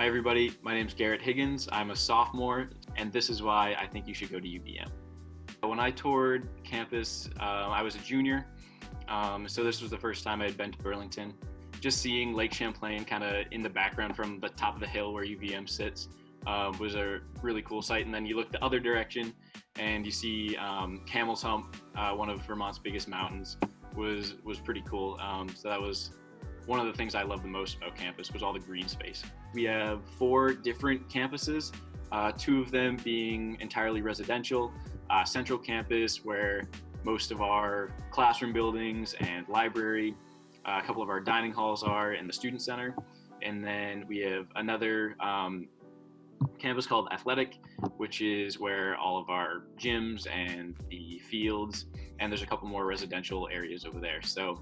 Hi everybody, my name is Garrett Higgins. I'm a sophomore and this is why I think you should go to UVM. When I toured campus, uh, I was a junior, um, so this was the first time I had been to Burlington. Just seeing Lake Champlain kind of in the background from the top of the hill where UVM sits uh, was a really cool sight. And then you look the other direction and you see um, Camel's Hump, uh, one of Vermont's biggest mountains, was was pretty cool. Um, so that was one of the things I love the most about campus was all the green space. We have four different campuses, uh, two of them being entirely residential, uh, central campus where most of our classroom buildings and library, uh, a couple of our dining halls are, and the student center. And then we have another um, campus called Athletic, which is where all of our gyms and the fields, and there's a couple more residential areas over there. So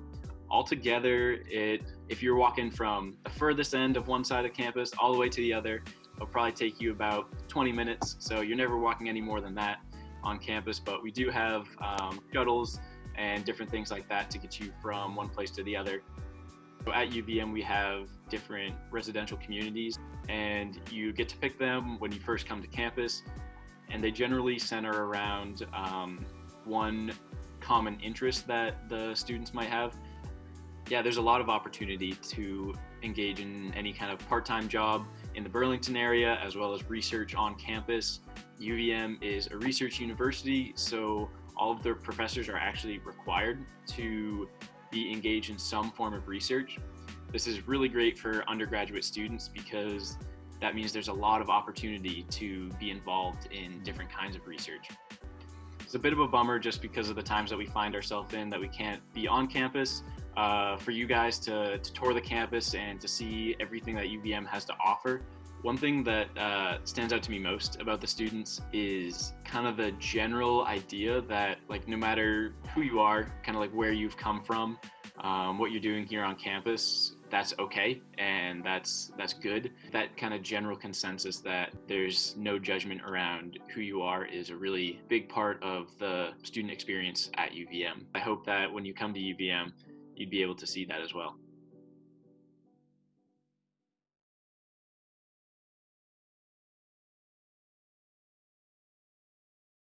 altogether, it if you're walking from the furthest end of one side of campus all the way to the other, it'll probably take you about 20 minutes. So you're never walking any more than that on campus, but we do have um, shuttles and different things like that to get you from one place to the other. So at UVM, we have different residential communities and you get to pick them when you first come to campus. And they generally center around um, one common interest that the students might have. Yeah, there's a lot of opportunity to engage in any kind of part-time job in the Burlington area, as well as research on campus. UVM is a research university, so all of their professors are actually required to be engaged in some form of research. This is really great for undergraduate students because that means there's a lot of opportunity to be involved in different kinds of research. It's a bit of a bummer just because of the times that we find ourselves in that we can't be on campus. Uh, for you guys to, to tour the campus and to see everything that UVM has to offer. One thing that uh, stands out to me most about the students is kind of the general idea that like no matter who you are, kind of like where you've come from, um, what you're doing here on campus, that's okay and that's that's good. That kind of general consensus that there's no judgment around who you are is a really big part of the student experience at UVM. I hope that when you come to UVM, you'd be able to see that as well.